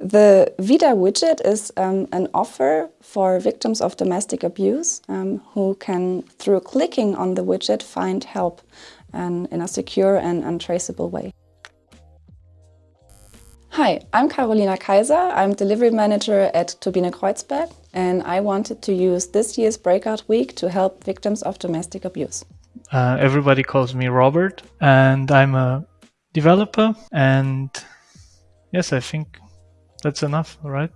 The Vida widget is um, an offer for victims of domestic abuse um, who can, through clicking on the widget, find help um, in a secure and untraceable way. Hi, I'm Carolina Kaiser. I'm delivery manager at Turbine Kreuzberg and I wanted to use this year's Breakout Week to help victims of domestic abuse. Uh, everybody calls me Robert and I'm a developer and yes, I think that's enough, right?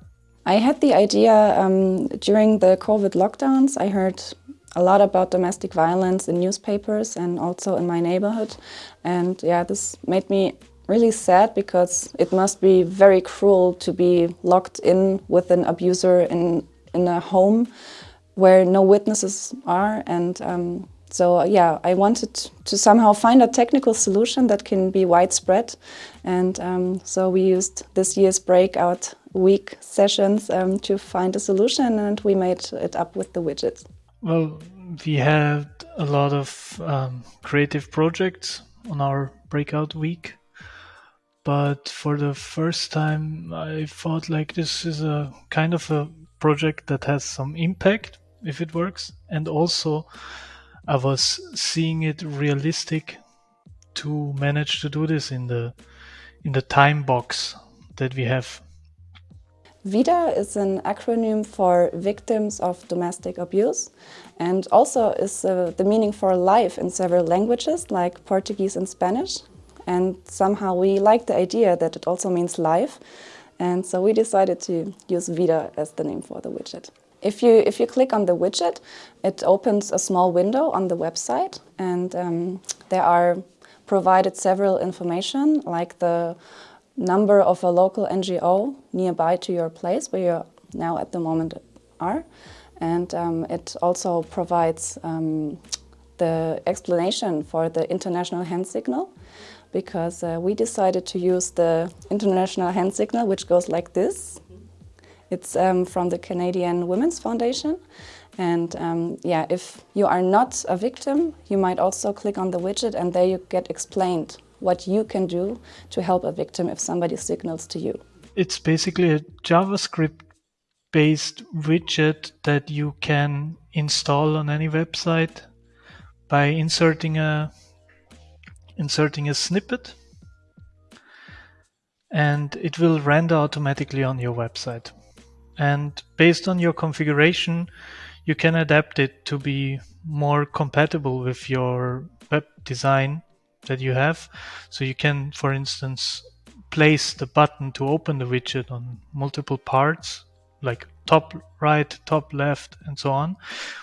I had the idea um, during the COVID lockdowns. I heard a lot about domestic violence in newspapers and also in my neighborhood. And yeah, this made me really sad because it must be very cruel to be locked in with an abuser in, in a home where no witnesses are. And um, so yeah, I wanted to somehow find a technical solution that can be widespread. And um, so we used this year's breakout week sessions um, to find a solution and we made it up with the widgets. Well, we had a lot of um, creative projects on our breakout week. But for the first time, I thought like this is a kind of a project that has some impact if it works. And also I was seeing it realistic to manage to do this in the in the time box that we have. VIDA is an acronym for Victims of Domestic Abuse and also is uh, the meaning for life in several languages like Portuguese and Spanish. And somehow we like the idea that it also means life. And so we decided to use VIDA as the name for the widget. If you, if you click on the widget, it opens a small window on the website and um, there are provided several information like the number of a local NGO nearby to your place where you now at the moment are. And um, it also provides um, the explanation for the international hand signal because uh, we decided to use the international hand signal which goes like this it's um, from the Canadian Women's Foundation. And um, yeah, if you are not a victim, you might also click on the widget and there you get explained what you can do to help a victim if somebody signals to you. It's basically a JavaScript based widget that you can install on any website by inserting a inserting a snippet and it will render automatically on your website and based on your configuration you can adapt it to be more compatible with your web design that you have. So you can for instance place the button to open the widget on multiple parts like top right top left and so on.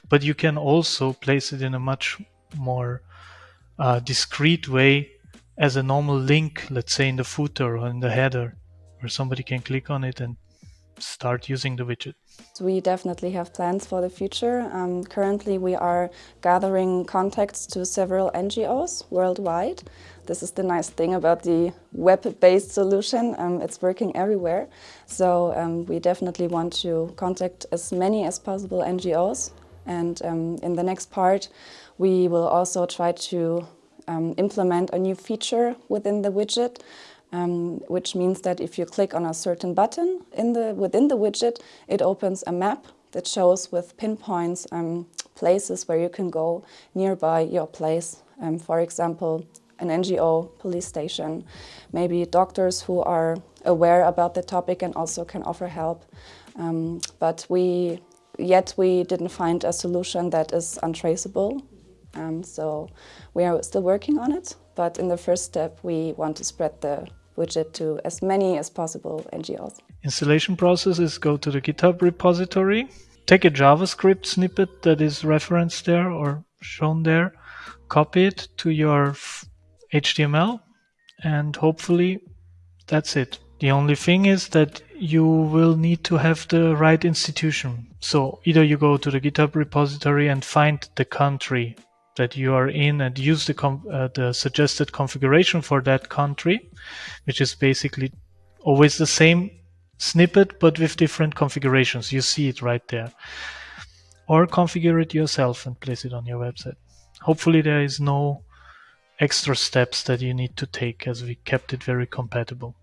But you can also place it in a much more uh, discrete way as a normal link let's say in the footer or in the header where somebody can click on it and start using the widget? We definitely have plans for the future. Um, currently we are gathering contacts to several NGOs worldwide. This is the nice thing about the web-based solution. Um, it's working everywhere. So um, we definitely want to contact as many as possible NGOs. And um, in the next part, we will also try to um, implement a new feature within the widget um, which means that if you click on a certain button in the, within the widget, it opens a map that shows with pinpoints um, places where you can go nearby your place. Um, for example, an NGO, police station, maybe doctors who are aware about the topic and also can offer help. Um, but we, yet we didn't find a solution that is untraceable. Um, so we are still working on it, but in the first step we want to spread the widget to as many as possible NGOs. Installation process is go to the GitHub repository, take a JavaScript snippet that is referenced there or shown there, copy it to your HTML, and hopefully that's it. The only thing is that you will need to have the right institution. So either you go to the GitHub repository and find the country that you are in and use the, uh, the suggested configuration for that country, which is basically always the same snippet but with different configurations. You see it right there. Or configure it yourself and place it on your website. Hopefully there is no extra steps that you need to take as we kept it very compatible.